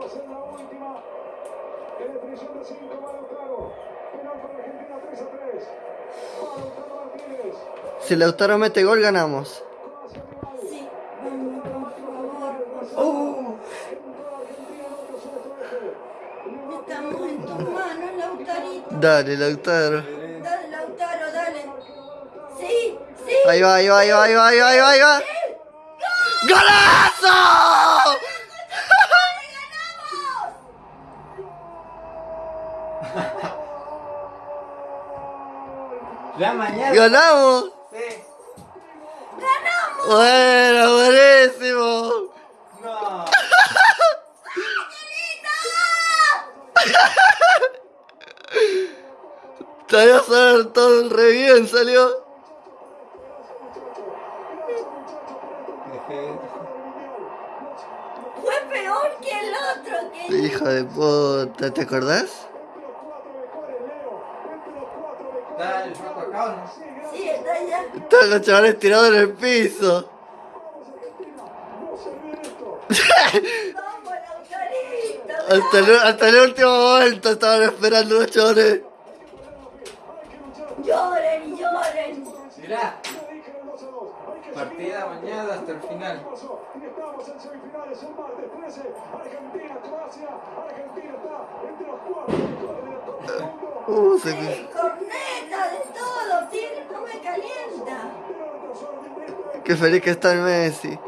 va a ser la última. En definición de 5 va Lautaro. Penal para Argentina 3 a 3. Va Lautaro Martínez. Si Lautaro mete gol, ganamos. Sí. Uh. Estamos en tus manos, Lautarito. dale, Lautaro. Dale, Lautaro, dale. Sí, sí. Ahí va, ahí va, ahí va, ahí va, ahí va, ahí va, ahí va. ¡Golazo! Ya mañana. ¡Ganamos! Sí. Bueno, buenísimo. No. Salió a todo re bien, salió. Fue peor que el otro. Que... Hijo de puta, ¿te acordás? Está el flaco acá o no? Sí, está allá. Estaban los chavales tirados en el piso. Hasta el, hasta el último momento estaban esperando los chavales. Lloren lloren. Mirá. Partida mañana hasta el final. Y estamos en Qué feliz que está el Messi.